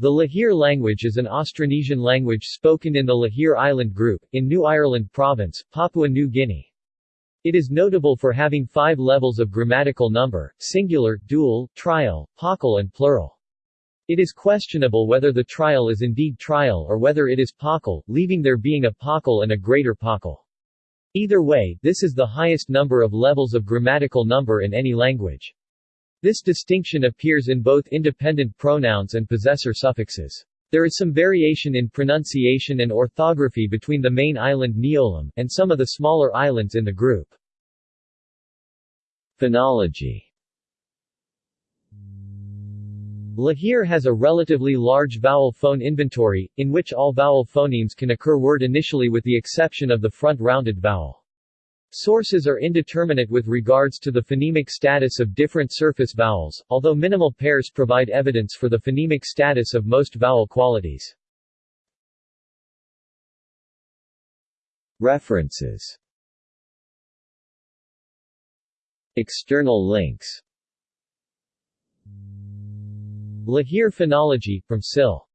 The Lihir language is an Austronesian language spoken in the Lihir Island Group, in New Ireland Province, Papua New Guinea. It is notable for having five levels of grammatical number, singular, dual, trial, paucal and plural. It is questionable whether the trial is indeed trial or whether it is paucal, leaving there being a paucal and a greater paucal. Either way, this is the highest number of levels of grammatical number in any language. This distinction appears in both independent pronouns and possessor suffixes. There is some variation in pronunciation and orthography between the main island Niolam, and some of the smaller islands in the group. Phonology Lihir has a relatively large vowel phone inventory, in which all vowel phonemes can occur word initially with the exception of the front rounded vowel. Sources are indeterminate with regards to the phonemic status of different surface vowels, although minimal pairs provide evidence for the phonemic status of most vowel qualities. References External links Lihir Phonology, from SIL.